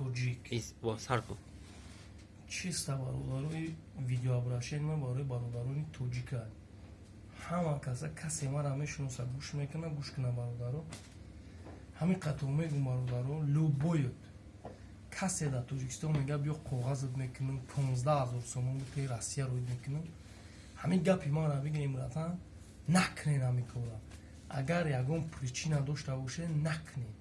тоҷик чиста бародарои видеообрашения барои бародарони тоҷика ҳама каса касе мара мешиноса гӯш мекуна гӯш куна бародаро. Ҳамин қатъо мегӯ бародаро любоют касе дар тоҷикистон мега биё коғазат мекунем понздаҳ ҳазор сомон бутаи россия роид мекунем ҳамин гапи мара бигирем ратан накунед ҳамин кора агар ягон причина дошта бошед накунед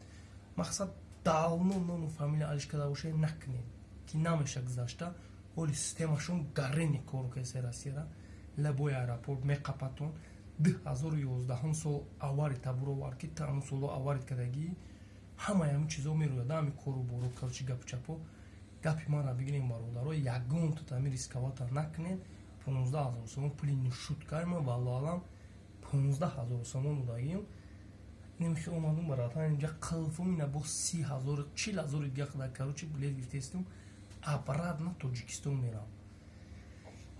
мақсад давно нону фамилия алиш карда бошед накунед ки намеша гузашта ҳоли системашон гарини кору касе россияра лабои аэропорт меқапатон ду ҳазору ёздаҳум сол авари табуровар ки тамом соло аварит кардагӣ ҳамаи ҳамин чизо мерӯяда ҳамин кору бору карчи гапу чапо гапи манро бигирем бародаро ягон тутами рисковата накунед понздаҳ ҳазор сомон пули нушуткаи ма валлоалам понздаҳ ҳазор сомон будагим немихе омадум баратан инҷа қилфум ина бо си ҳазор чил ҳазори дига қада каручи билет гирифтестум обратно тоҷикистон мерам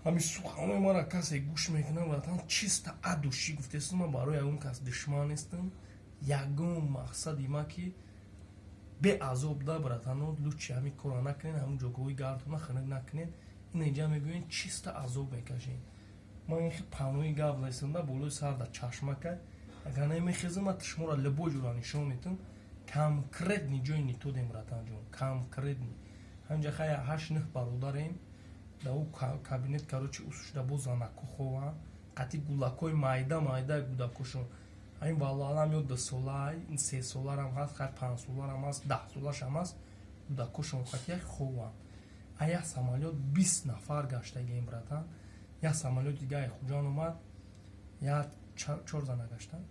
ҳамин суханои мара касе гӯш мекунам баратан чиста адуши гуфтестум ман барои ягон кас душман нестам. Ягон мақсади ма ки беазоб да братано лучи ҳамин кора накунед ҳамин ҷогоҳои гардона ханак накунед. Ин инҷа мегӯед чиста азоб мекашед. Ман ин панои гап лесанда болои сарда чашмака агар намехезима шуморо любой ҷура нишон метун конкретни ҷои нитодем ратанҷон конкретни ҳамҷа хая ҳашт нӯҳ бародарем дар у кабинет карочи усушда бо занаку хова. Қати гулакҳои майда майдаи гудакошон ҳамин валлоалам ё дусолаи сесоларам ҳаст хай панҷсоларам ҳаст даҳсолашам ҳаст гудакошон қати як ховам а як самолёт бист нафар гаштагием братан. Як самолёти дига айхуҷон омад. Як чор зана гаштан?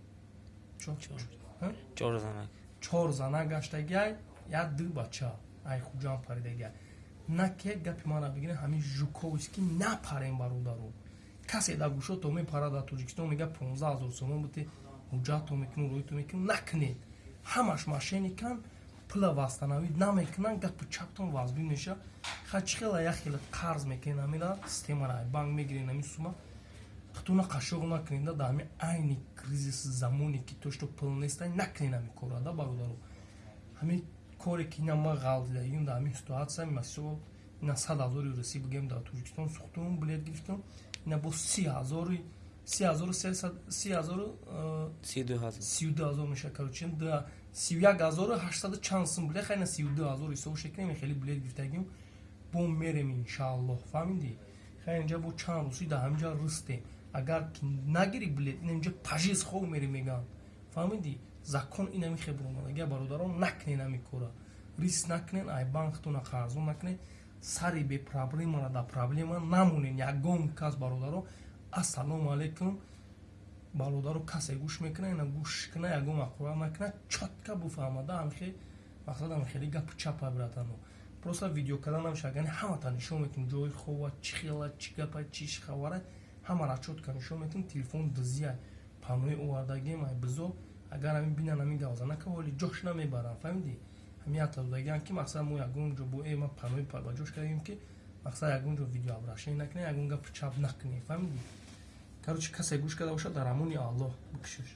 Чор зана. Гаштагиай як ду бача. Айхуҷан паридагиай наке гапи мара бигирем ҳамин жуковист ки напарем бародаро касе да гӯшо то мепара дар тоҷикистон мега понздаҳ ҳазор сомон бути ҳуҷҷатто мекунем роито мекунем накунед ҳамаш машиникан пула вастанавӣ намекунанд гапу чаптон вазбӣ меша. Хачхела як хеле қарз мекунед ҳамира системара банк мегиред ҳамин сума хатуна қашоқ накунеда дар ҳамин айни кризис замоне ки тошто пул неста накунед ҳамин корада бародаро ҳамин коре ки ина ма ғалдидагим дар ҳамин ситуатсия масол ина сад ҳазори русӣ бигем дар тоҷикистон сӯхтум билет гирифтум ина бо си ҳазори сиду ҳазор. меша карочен сию як ҳазору ҳаштсаду чанд сум билет хайна сиюду ҳазор ҳисоб шекунем хеле билет гирифтагим. Бо мерем иншааллоҳ. Фаҳмиди хай инҷа бо чанд рӯзи дар ҳаминҷа рӯстем агар нагири билет ин инҷа пажиз хов мерем мегӯям. Фаҳмиди закон ин ами хебромадагия бародарон накунед ами кора риск накунед ай банктона қарзон накунед сари бепроблемара дар проблема намонед ягон кас бародарон ассалому алайкум бародаро касе гӯш мекуна ина гӯш куна ягон мақула накуна чотка буфаҳмада ҳамхе мақсад ҳамхели гапу чапа биратано просто видео кардан намешагани ҳамата нишон метун ҷои хова чӣ хела чӣ гапа чӣ хабара ҳамара чотка нишон метун телефон дузия панои овардагием ай бизо агар ҳамин бинан ҳамин гавзанака ҳоли ҷош намебарам фаҳмиди ҳамин атадагиам ки мақсад мо ягон ҷо бо ма панои ба ҷош кардем ки мақсад ягон ҷо видео обрашение накунем ягон гапу чап накунем фаҳмиди короче касе гӯш карда бошад дар амони аллоҳ бикушош